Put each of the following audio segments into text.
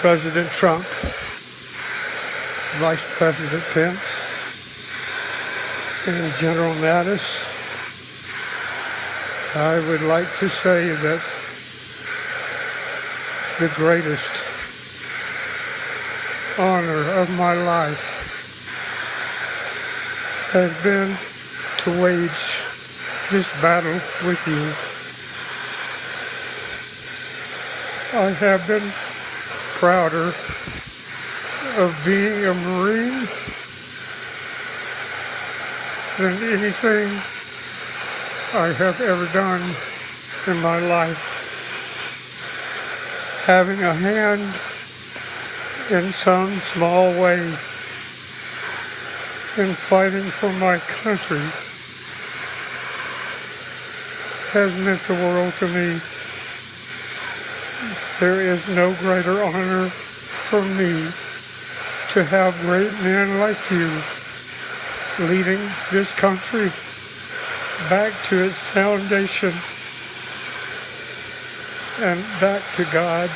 President Trump, Vice President Pence, and General Mattis, I would like to say that the greatest honor of my life has been to wage this battle with you. I have been prouder of being a Marine than anything I have ever done in my life. Having a hand in some small way in fighting for my country has meant the world to me. There is no greater honor for me to have great men like you leading this country back to its foundation and back to God.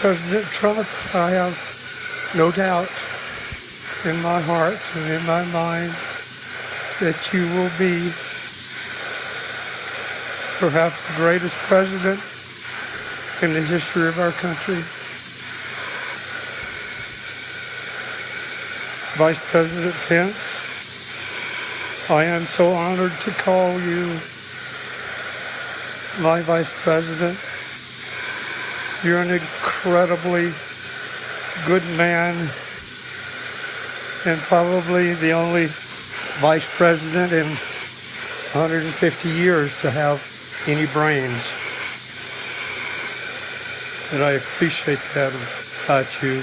President Trump, I have no doubt in my heart and in my mind that you will be perhaps the greatest president in the history of our country. Vice President Pence, I am so honored to call you my Vice President. You're an incredibly good man and probably the only Vice President in 150 years to have any brains. And I appreciate that about you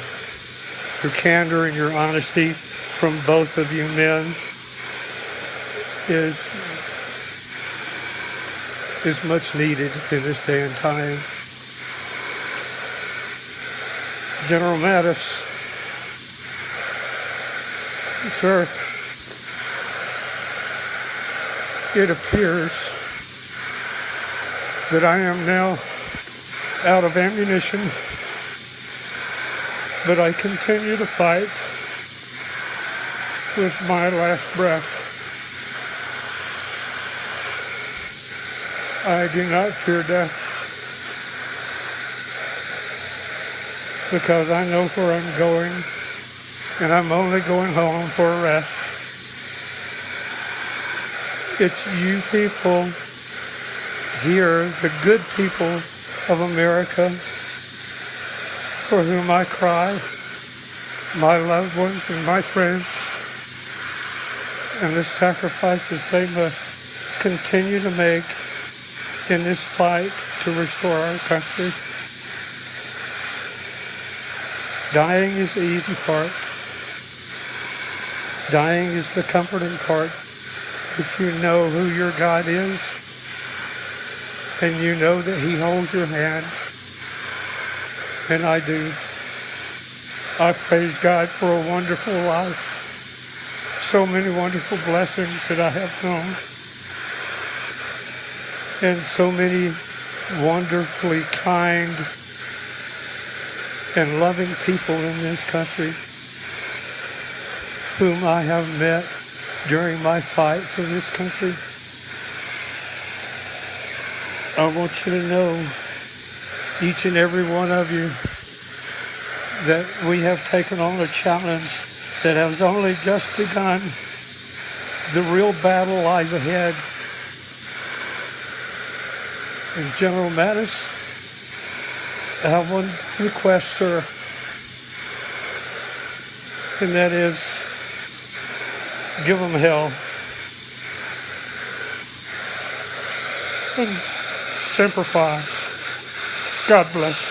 your candor and your honesty from both of you men is is much needed in this day and time. General Mattis, sir, it appears that I am now out of ammunition but I continue to fight with my last breath. I do not fear death because I know where I'm going and I'm only going home for a rest. It's you people here, the good people of America, for whom I cry, my loved ones and my friends, and the sacrifices they must continue to make in this fight to restore our country. Dying is the easy part. Dying is the comforting part if you know who your God is and you know that he holds your hand and I do. I praise God for a wonderful life. So many wonderful blessings that I have known. And so many wonderfully kind and loving people in this country whom I have met during my fight for this country. I want you to know each and every one of you that we have taken on a challenge that has only just begun. The real battle lies ahead. And General Mattis, I have one request, sir, and that is give them hell. And simplify. God bless.